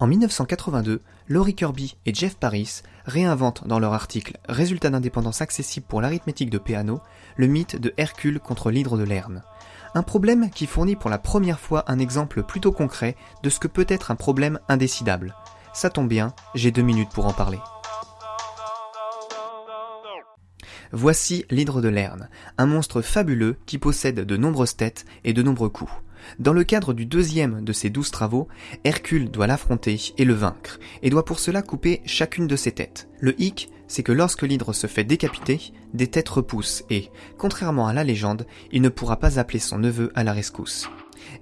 En 1982, Laurie Kirby et Jeff Paris réinventent dans leur article Résultat d'indépendance accessible pour l'arithmétique de Peano le mythe de Hercule contre l'hydre de Lerne. Un problème qui fournit pour la première fois un exemple plutôt concret de ce que peut être un problème indécidable. Ça tombe bien, j'ai deux minutes pour en parler. Voici l'hydre de Lerne, un monstre fabuleux qui possède de nombreuses têtes et de nombreux coups. Dans le cadre du deuxième de ses douze travaux, Hercule doit l'affronter et le vaincre, et doit pour cela couper chacune de ses têtes. Le hic, c'est que lorsque l'hydre se fait décapiter, des têtes repoussent et, contrairement à la légende, il ne pourra pas appeler son neveu à la rescousse.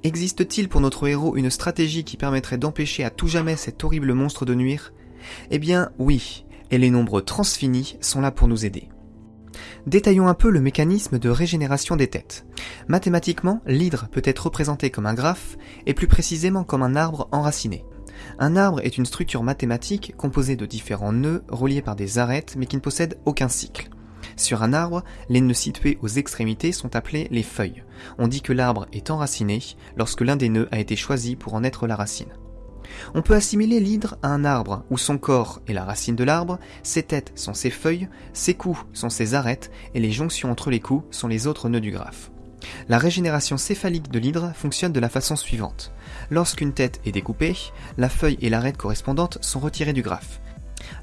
Existe-t-il pour notre héros une stratégie qui permettrait d'empêcher à tout jamais cet horrible monstre de nuire? Eh bien oui, et les nombres transfinis sont là pour nous aider. Détaillons un peu le mécanisme de régénération des têtes. Mathématiquement, l'hydre peut être représenté comme un graphe, et plus précisément comme un arbre enraciné. Un arbre est une structure mathématique composée de différents nœuds reliés par des arêtes mais qui ne possèdent aucun cycle. Sur un arbre, les nœuds situés aux extrémités sont appelés les feuilles. On dit que l'arbre est enraciné lorsque l'un des nœuds a été choisi pour en être la racine. On peut assimiler l'hydre à un arbre où son corps est la racine de l'arbre, ses têtes sont ses feuilles, ses coups sont ses arêtes et les jonctions entre les coups sont les autres nœuds du graphe. La régénération céphalique de l'hydre fonctionne de la façon suivante. Lorsqu'une tête est découpée, la feuille et l'arête correspondante sont retirées du graphe.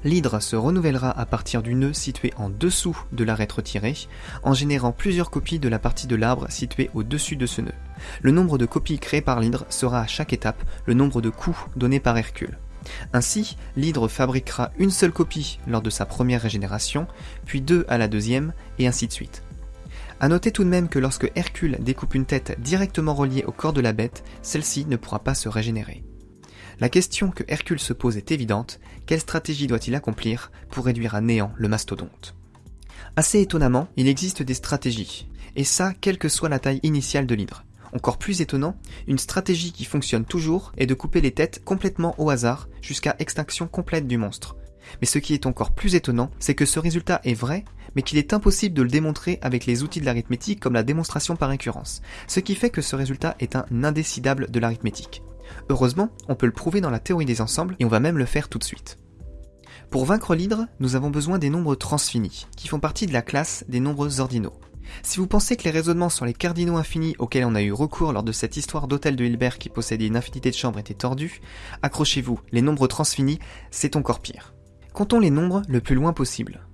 L'hydre se renouvellera à partir du nœud situé en dessous de l'arête retirée, en générant plusieurs copies de la partie de l'arbre située au-dessus de ce nœud. Le nombre de copies créées par l'hydre sera à chaque étape le nombre de coups donnés par Hercule. Ainsi, l'hydre fabriquera une seule copie lors de sa première régénération, puis deux à la deuxième, et ainsi de suite. A noter tout de même que lorsque Hercule découpe une tête directement reliée au corps de la bête, celle-ci ne pourra pas se régénérer. La question que Hercule se pose est évidente, quelle stratégie doit-il accomplir pour réduire à néant le mastodonte? Assez étonnamment, il existe des stratégies, et ça quelle que soit la taille initiale de l'hydre. Encore plus étonnant, une stratégie qui fonctionne toujours est de couper les têtes complètement au hasard jusqu'à extinction complète du monstre. Mais ce qui est encore plus étonnant, c'est que ce résultat est vrai, mais qu'il est impossible de le démontrer avec les outils de l'arithmétique comme la démonstration par récurrence, ce qui fait que ce résultat est un indécidable de l'arithmétique. Heureusement, on peut le prouver dans la théorie des ensembles et on va même le faire tout de suite. Pour vaincre l'hydre, nous avons besoin des nombres transfinis, qui font partie de la classe des nombres ordinaux. Si vous pensez que les raisonnements sur les cardinaux infinis auxquels on a eu recours lors de cette histoire d'hôtel de Hilbert qui possédait une infinité de chambres étaient tordus, accrochez-vous, les nombres transfinis, c'est encore pire. Comptons les nombres le plus loin possible.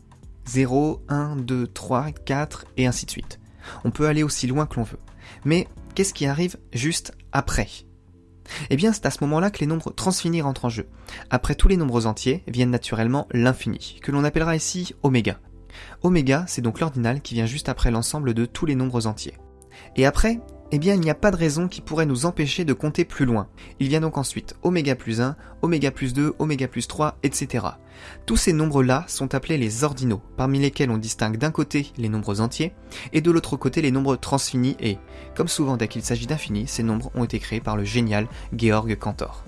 0, 1, 2, 3, 4 et ainsi de suite. On peut aller aussi loin que l'on veut. Mais qu'est-ce qui arrive juste après? Eh bien, c'est à ce moment-là que les nombres transfinis rentrent en jeu. Après tous les nombres entiers viennent naturellement l'infini, que l'on appellera ici oméga. Oméga, c'est donc l'ordinal qui vient juste après l'ensemble de tous les nombres entiers. Et après, eh bien il n'y a pas de raison qui pourrait nous empêcher de compter plus loin. Il vient donc ensuite oméga plus 1, oméga plus 2, oméga plus 3, etc. Tous ces nombres-là sont appelés les ordinaux, parmi lesquels on distingue d'un côté les nombres entiers, et de l'autre côté les nombres transfinis et, comme souvent dès qu'il s'agit d'infini, ces nombres ont été créés par le génial Georg Cantor.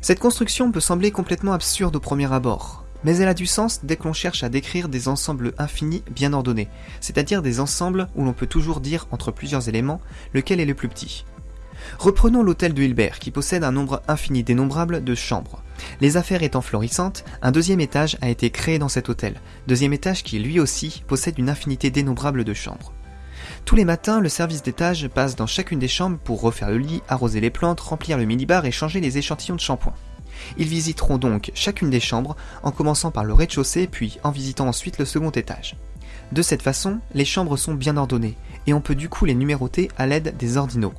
Cette construction peut sembler complètement absurde au premier abord, mais elle a du sens dès que l'on cherche à décrire des ensembles infinis bien ordonnés, c'est-à-dire des ensembles où l'on peut toujours dire entre plusieurs éléments lequel est le plus petit. Reprenons l'hôtel de Hilbert qui possède un nombre infini dénombrable de chambres. Les affaires étant florissantes, un deuxième étage a été créé dans cet hôtel, deuxième étage qui lui aussi possède une infinité dénombrable de chambres. Tous les matins, le service d'étage passe dans chacune des chambres pour refaire le lit, arroser les plantes, remplir le minibar et changer les échantillons de shampoing. Ils visiteront donc chacune des chambres, en commençant par le rez-de-chaussée, puis en visitant ensuite le second étage. De cette façon, les chambres sont bien ordonnées, et on peut du coup les numéroter à l'aide des ordinaux.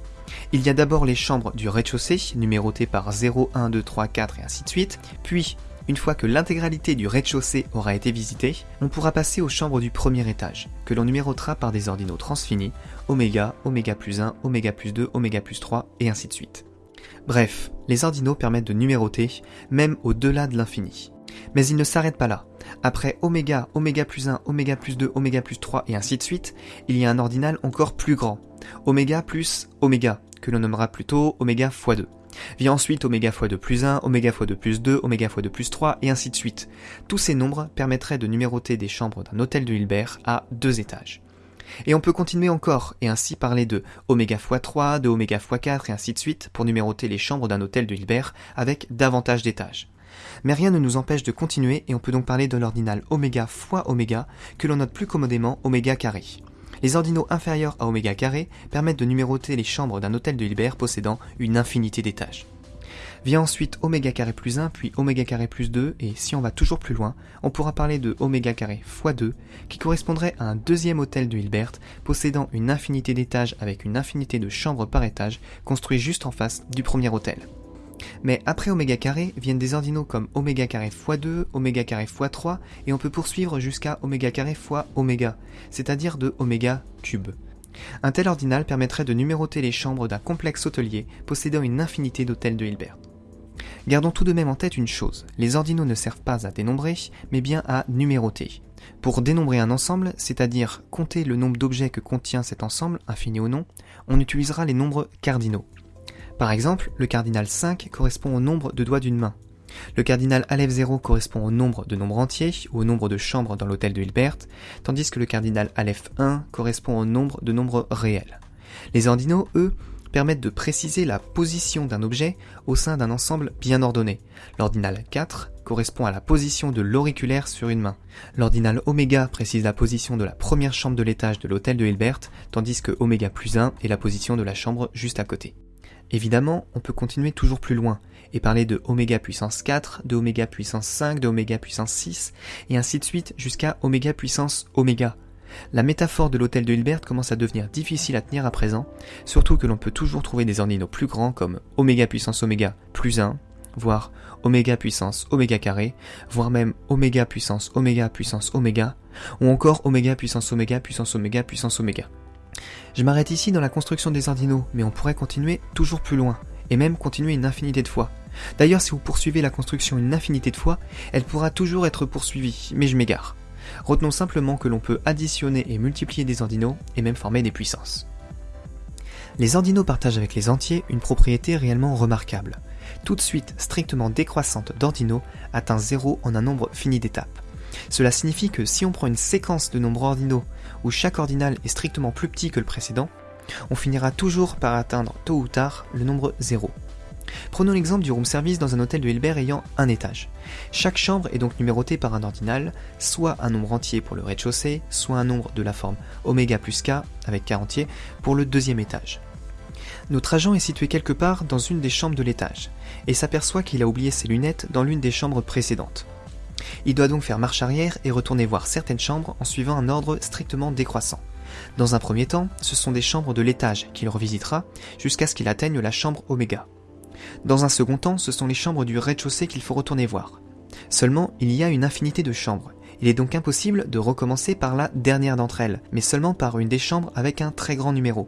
Il y a d'abord les chambres du rez-de-chaussée, numérotées par 0, 1, 2, 3, 4 et ainsi de suite, puis, une fois que l'intégralité du rez-de-chaussée aura été visitée, on pourra passer aux chambres du premier étage, que l'on numérotera par des ordinaux transfinis, oméga, oméga plus 1, oméga plus 2, oméga plus 3, et ainsi de suite. Bref, les ordinaux permettent de numéroter, même au-delà de l'infini. Mais ils ne s'arrêtent pas là. Après oméga, oméga plus 1, oméga plus 2, oméga plus 3 et ainsi de suite, il y a un ordinal encore plus grand. Oméga plus oméga, que l'on nommera plutôt oméga x 2. Vient ensuite oméga x 2 plus 1, oméga x 2 plus 2, oméga x 2 plus 3 et ainsi de suite. Tous ces nombres permettraient de numéroter des chambres d'un hôtel de Hilbert à deux étages. Et on peut continuer encore, et ainsi parler de oméga x3, de oméga x4, et ainsi de suite, pour numéroter les chambres d'un hôtel de Hilbert avec davantage d'étages. Mais rien ne nous empêche de continuer, et on peut donc parler de l'ordinal oméga fois oméga, que l'on note plus commodément oméga carré. Les ordinaux inférieurs à oméga carré permettent de numéroter les chambres d'un hôtel de Hilbert possédant une infinité d'étages. Vient ensuite oméga carré plus 1, puis oméga carré plus 2, et si on va toujours plus loin, on pourra parler de oméga carré fois 2, qui correspondrait à un deuxième hôtel de Hilbert, possédant une infinité d'étages avec une infinité de chambres par étage, construit juste en face du premier hôtel. Mais après oméga carré viennent des ordinaux comme oméga carré x2, oméga carré x3, et on peut poursuivre jusqu'à oméga carré fois oméga, c'est-à-dire de oméga cube. Un tel ordinal permettrait de numéroter les chambres d'un complexe hôtelier possédant une infinité d'hôtels de Hilbert. Gardons tout de même en tête une chose, les ordinaux ne servent pas à dénombrer, mais bien à numéroter. Pour dénombrer un ensemble, c'est-à-dire compter le nombre d'objets que contient cet ensemble, infini ou non, on utilisera les nombres cardinaux. Par exemple, le cardinal 5 correspond au nombre de doigts d'une main. Le cardinal Aleph 0 correspond au nombre de nombres entiers ou au nombre de chambres dans l'hôtel de Hilbert, tandis que le cardinal Aleph 1 correspond au nombre de nombres réels. Les ordinaux, eux, permettent de préciser la position d'un objet au sein d'un ensemble bien ordonné. L'ordinal 4 correspond à la position de l'auriculaire sur une main. L'ordinal oméga précise la position de la première chambre de l'étage de l'hôtel de Hilbert, tandis que oméga plus 1 est la position de la chambre juste à côté. Évidemment, on peut continuer toujours plus loin et parler de oméga puissance 4, de oméga puissance 5, de oméga puissance 6, et ainsi de suite jusqu'à oméga puissance oméga. La métaphore de l'hôtel de Hilbert commence à devenir difficile à tenir à présent, surtout que l'on peut toujours trouver des ordinaux plus grands comme oméga puissance oméga plus 1, voire oméga puissance oméga carré, voire même oméga puissance oméga puissance oméga, ou encore oméga puissance oméga puissance oméga puissance oméga. Je m'arrête ici dans la construction des ordinaux, mais on pourrait continuer toujours plus loin, et même continuer une infinité de fois. D'ailleurs, si vous poursuivez la construction une infinité de fois, elle pourra toujours être poursuivie, mais je m'égare. Retenons simplement que l'on peut additionner et multiplier des ordinaux, et même former des puissances. Les ordinaux partagent avec les entiers une propriété réellement remarquable. Toute suite strictement décroissante d'ordinaux atteint 0 en un nombre fini d'étapes. Cela signifie que si on prend une séquence de nombres ordinaux où chaque ordinal est strictement plus petit que le précédent, on finira toujours par atteindre tôt ou tard le nombre 0. Prenons l'exemple du room service dans un hôtel de Hilbert ayant un étage. Chaque chambre est donc numérotée par un ordinal, soit un nombre entier pour le rez-de-chaussée, soit un nombre de la forme oméga plus k avec k entier pour le deuxième étage. Notre agent est situé quelque part dans une des chambres de l'étage, et s'aperçoit qu'il a oublié ses lunettes dans l'une des chambres précédentes. Il doit donc faire marche arrière et retourner voir certaines chambres en suivant un ordre strictement décroissant. Dans un premier temps, ce sont des chambres de l'étage qu'il revisitera jusqu'à ce qu'il atteigne la chambre oméga. Dans un second temps, ce sont les chambres du rez-de-chaussée qu'il faut retourner voir. Seulement, il y a une infinité de chambres. Il est donc impossible de recommencer par la dernière d'entre elles, mais seulement par une des chambres avec un très grand numéro.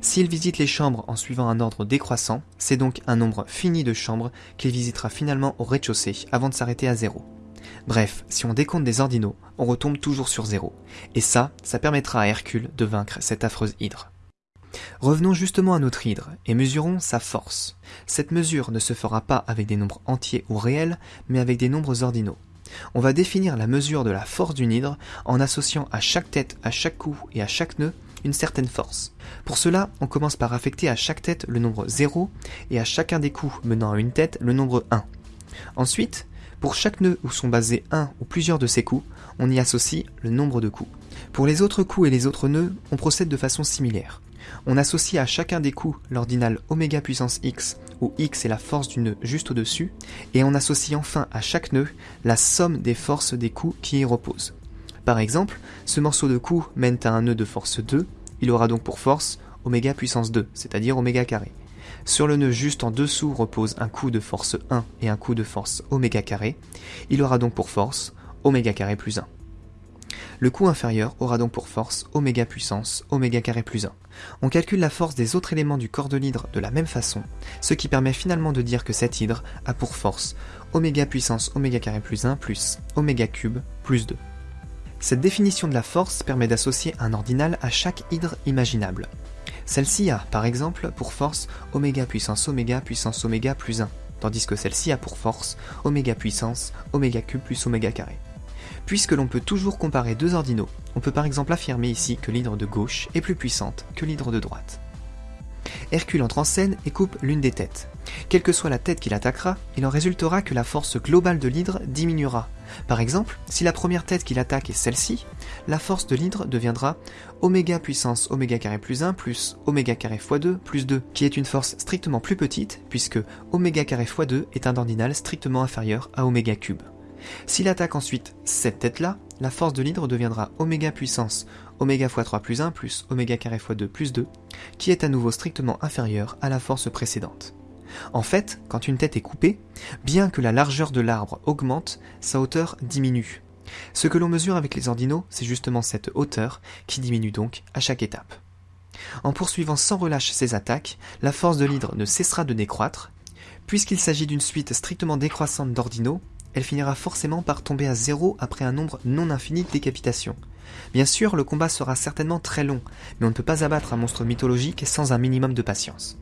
S'il visite les chambres en suivant un ordre décroissant, c'est donc un nombre fini de chambres qu'il visitera finalement au rez-de-chaussée avant de s'arrêter à zéro. Bref, si on décompte des ordinaux, on retombe toujours sur zéro. Et ça, ça permettra à Hercule de vaincre cette affreuse hydre. Revenons justement à notre hydre et mesurons sa force. Cette mesure ne se fera pas avec des nombres entiers ou réels, mais avec des nombres ordinaux. On va définir la mesure de la force d'une hydre en associant à chaque tête, à chaque cou et à chaque nœud une certaine force. Pour cela, on commence par affecter à chaque tête le nombre 0 et à chacun des coups menant à une tête le nombre 1. Ensuite, pour chaque nœud où sont basés un ou plusieurs de ces coups, on y associe le nombre de coups. Pour les autres coups et les autres nœuds, on procède de façon similaire. On associe à chacun des coups l'ordinal oméga puissance x, où x est la force du nœud juste au-dessus, et on associe enfin à chaque nœud la somme des forces des coups qui y reposent. Par exemple, ce morceau de coup mène à un nœud de force 2, il aura donc pour force oméga puissance 2, c'est-à-dire oméga carré. Sur le nœud juste en dessous repose un coup de force 1 et un coup de force oméga carré. Il aura donc pour force oméga carré plus 1. Le coup inférieur aura donc pour force oméga puissance oméga carré plus 1. On calcule la force des autres éléments du corps de l'hydre de la même façon, ce qui permet finalement de dire que cette hydre a pour force oméga puissance oméga carré plus 1 plus oméga cube plus 2. Cette définition de la force permet d'associer un ordinal à chaque hydre imaginable. Celle-ci a, par exemple, pour force oméga puissance oméga puissance oméga plus 1, tandis que celle-ci a pour force oméga puissance oméga cube plus oméga carré. Puisque l'on peut toujours comparer deux ordinaux, on peut par exemple affirmer ici que l'hydre de gauche est plus puissante que l'hydre de droite. Hercule entre en scène et coupe l'une des têtes. Quelle que soit la tête qu'il attaquera, il en résultera que la force globale de l'hydre diminuera. Par exemple, si la première tête qu'il attaque est celle-ci, la force de l'hydre deviendra oméga puissance oméga carré plus 1 plus oméga carré x 2 plus 2, qui est une force strictement plus petite, puisque oméga carré x 2 est un ordinal strictement inférieur à oméga cube. S'il attaque ensuite cette tête-là, la force de l'hydre deviendra oméga puissance oméga x 3 plus 1 plus oméga carré x 2 plus 2, qui est à nouveau strictement inférieure à la force précédente. En fait, quand une tête est coupée, bien que la largeur de l'arbre augmente, sa hauteur diminue. Ce que l'on mesure avec les ordinaux, c'est justement cette hauteur qui diminue donc à chaque étape. En poursuivant sans relâche ces attaques, la force de l'hydre ne cessera de décroître. Puisqu'il s'agit d'une suite strictement décroissante d'ordinaux, elle finira forcément par tomber à zéro après un nombre non infini de décapitations. Bien sûr, le combat sera certainement très long, mais on ne peut pas abattre un monstre mythologique sans un minimum de patience.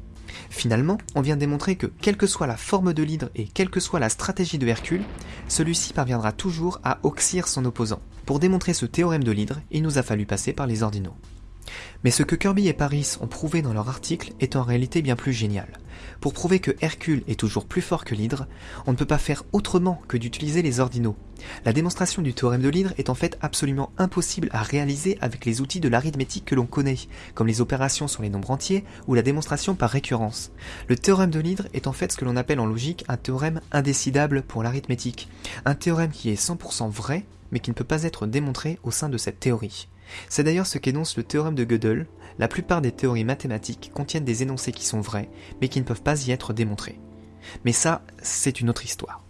Finalement, on vient démontrer que, quelle que soit la forme de l'hydre et quelle que soit la stratégie de Hercule, celui-ci parviendra toujours à oxyre son opposant. Pour démontrer ce théorème de l'hydre, il nous a fallu passer par les ordinaux. Mais ce que Kirby et Paris ont prouvé dans leur article est en réalité bien plus génial. Pour prouver que Hercule est toujours plus fort que l'hydre, on ne peut pas faire autrement que d'utiliser les ordinaux. La démonstration du théorème de l'hydre est en fait absolument impossible à réaliser avec les outils de l'arithmétique que l'on connaît, comme les opérations sur les nombres entiers ou la démonstration par récurrence. Le théorème de l'hydre est en fait ce que l'on appelle en logique un théorème indécidable pour l'arithmétique, un théorème qui est 100% vrai mais qui ne peut pas être démontré au sein de cette théorie. C'est d'ailleurs ce qu'énonce le théorème de Gödel, la plupart des théories mathématiques contiennent des énoncés qui sont vrais, mais qui ne peuvent pas y être démontrés. Mais ça, c'est une autre histoire.